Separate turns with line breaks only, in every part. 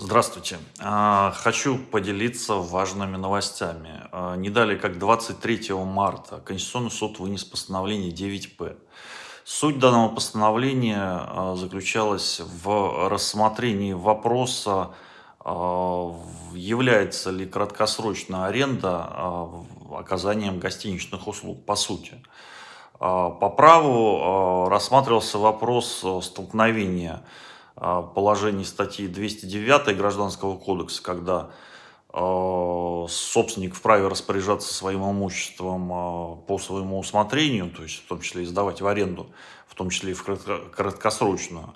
Здравствуйте. А, Хочу поделиться важными новостями. А, Не далее, как 23 марта, Конституционный суд вынес постановление 9П. Суть данного постановления а, заключалась в рассмотрении вопроса, является ли краткосрочная аренда оказанием гостиничных услуг, по сути. По праву рассматривался вопрос столкновения положений статьи 209 Гражданского кодекса, когда а, собственник вправе распоряжаться своим имуществом а, по своему усмотрению, то есть в том числе и сдавать в аренду, в том числе и в кратко- краткосрочную.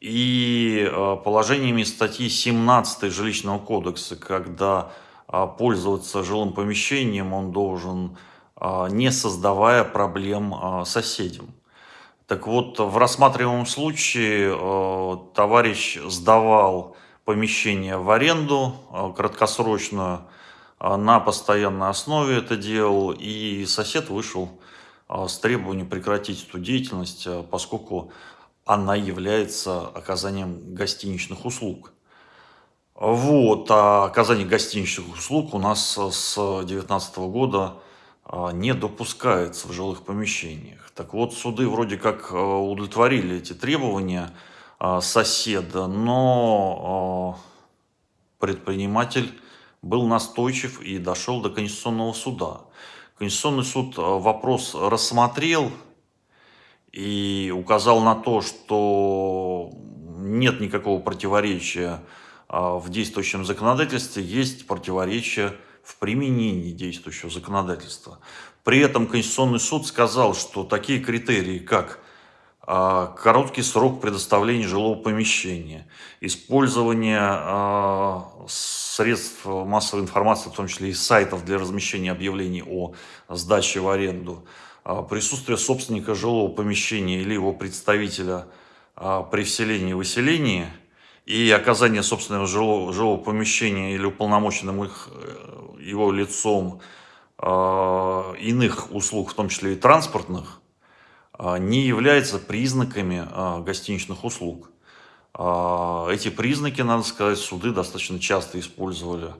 И а, положениями статьи 17 Жилищного кодекса, когда пользоваться жилым помещением он должен, не создавая проблем соседям. Так вот, в рассматриваемом случае э, товарищ сдавал помещение в аренду э, краткосрочную, э, на постоянной основе это делал, и сосед вышел с требованием прекратить эту деятельность, поскольку она является оказанием гостиничных услуг. Вот, а оказание гостиничных услуг у нас с 2019 года не допускается в жилых помещениях. Так вот, суды вроде как э, удовлетворили эти требования а, соседа, но а, предприниматель был настойчив и дошел до Конституционного суда. Конституционный суд а, вопрос рассмотрел и указал на то, что нет никакого противоречия а, в действующем законодательстве, есть противоречие в применении действующего законодательства. При этом Конституционный суд сказал, что такие критерии, как а, короткий срок предоставления жилого помещения, использование а, средств массовой информации, в том числе и сайтов для размещения объявлений о сдаче в аренду, а, присутствие собственника жилого помещения или его представителя при вселении и выселении и оказание собственного жилого, жилого помещения или уполномоченным их, э, его лицом а, иных услуг, в том числе и транспортных, а, не являются признаками а, гостиничных услуг. А, Эти признаки, надо сказать, суды достаточно часто использовали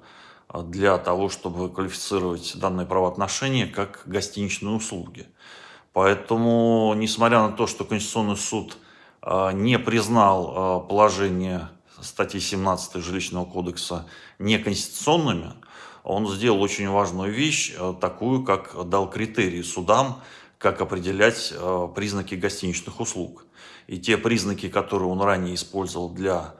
а, для того, чтобы квалифицировать данные правоотношения как гостиничные услуги. Поэтому, несмотря на то, что Конституционный суд не признал а, положение статьи 17 Жилищного кодекса неконституционными, он сделал очень важную вещь, а, такую, как дал критерии судам, как определять признаки гостиничных услуг. И те признаки, которые он ранее использовал для,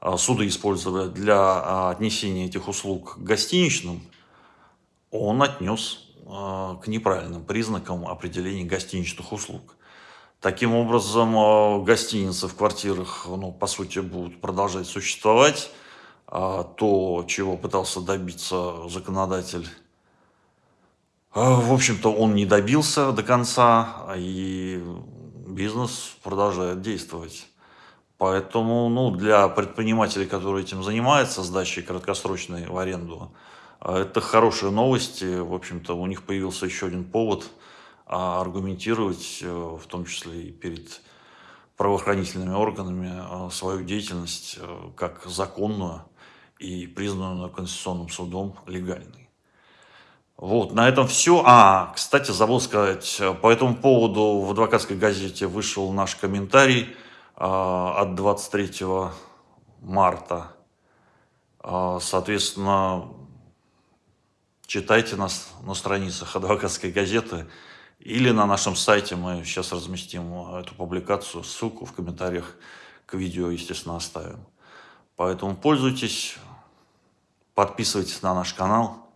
а, суды использовали для отнесения этих услуг к гостиничным, он отнес к неправильным признакам определения гостиничных услуг. Таким образом, а, гостиницы в квартирах, ну, по сути, будут продолжать существовать. А То, чего пытался добиться законодатель, а, в общем-то, он не добился до конца, и бизнес продолжает действовать. Поэтому, ну, для предпринимателей, которые этим занимаются, сдачей краткосрочной в аренду, это хорошие новости. В общем-то, у них появился еще один повод а, аргументировать, э, в том числе и перед правоохранительными органами, а, свою деятельность э, как законную и признанную Конституционным судом легальной. Вот, на этом все. А, кстати, забыл сказать, э, по этому поводу в адвокатской газете вышел наш комментарий от 23 марта. Соответственно, читайте нас на страницах адвокатской газеты или на нашем сайте. Мы сейчас разместим э, эту публикацию, ссылку в комментариях к видео, естественно, оставим. Поэтому пользуйтесь, подписывайтесь на наш канал,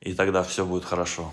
и тогда все будет хорошо.